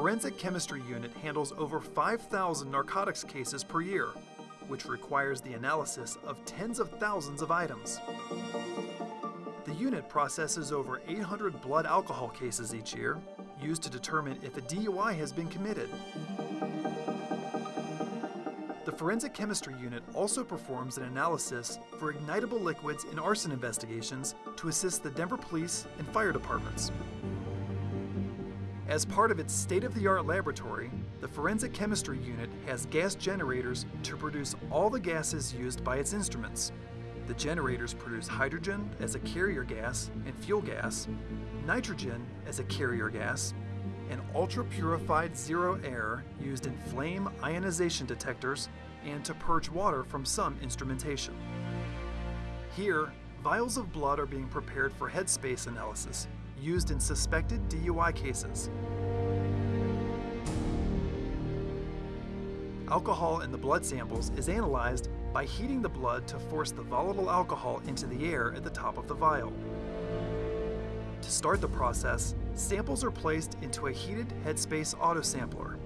Forensic Chemistry Unit handles over 5,000 narcotics cases per year, which requires the analysis of tens of thousands of items. The unit processes over 800 blood alcohol cases each year, used to determine if a DUI has been committed. The Forensic Chemistry Unit also performs an analysis for ignitable liquids in arson investigations to assist the Denver Police and Fire Departments. As part of its state-of-the-art laboratory, the Forensic Chemistry Unit has gas generators to produce all the gases used by its instruments. The generators produce hydrogen as a carrier gas and fuel gas, nitrogen as a carrier gas, and ultra-purified zero air used in flame ionization detectors and to purge water from some instrumentation. Here, vials of blood are being prepared for headspace analysis, used in suspected DUI cases. Alcohol in the blood samples is analyzed by heating the blood to force the volatile alcohol into the air at the top of the vial. To start the process, samples are placed into a heated headspace autosampler.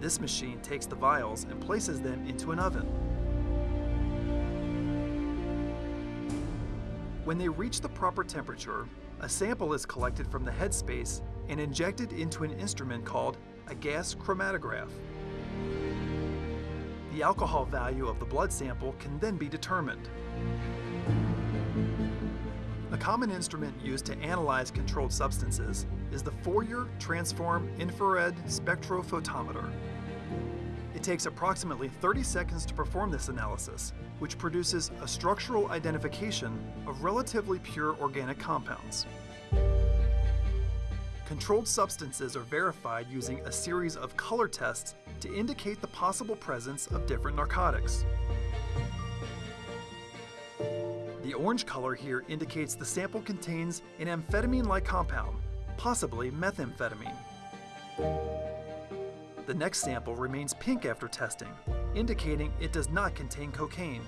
This machine takes the vials and places them into an oven. When they reach the proper temperature, a sample is collected from the headspace and injected into an instrument called a gas chromatograph. The alcohol value of the blood sample can then be determined. A common instrument used to analyze controlled substances is the Fourier Transform Infrared Spectrophotometer. Takes approximately 30 seconds to perform this analysis, which produces a structural identification of relatively pure organic compounds. Controlled substances are verified using a series of color tests to indicate the possible presence of different narcotics. The orange color here indicates the sample contains an amphetamine-like compound, possibly methamphetamine. The next sample remains pink after testing, indicating it does not contain cocaine.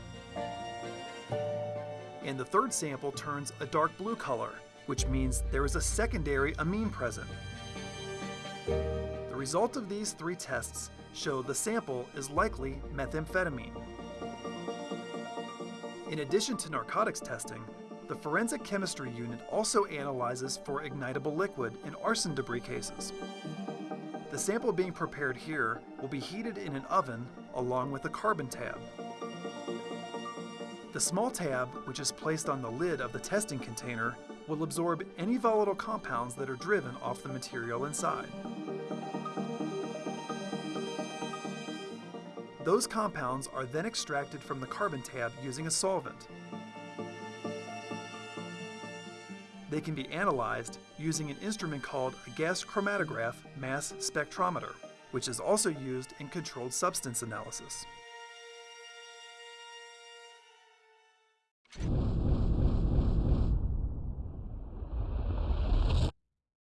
And the third sample turns a dark blue color, which means there is a secondary amine present. The result of these three tests show the sample is likely methamphetamine. In addition to narcotics testing, the Forensic Chemistry Unit also analyzes for ignitable liquid in arson debris cases. The sample being prepared here will be heated in an oven along with a carbon tab. The small tab, which is placed on the lid of the testing container, will absorb any volatile compounds that are driven off the material inside. Those compounds are then extracted from the carbon tab using a solvent. They can be analyzed using an instrument called a gas chromatograph mass spectrometer, which is also used in controlled substance analysis.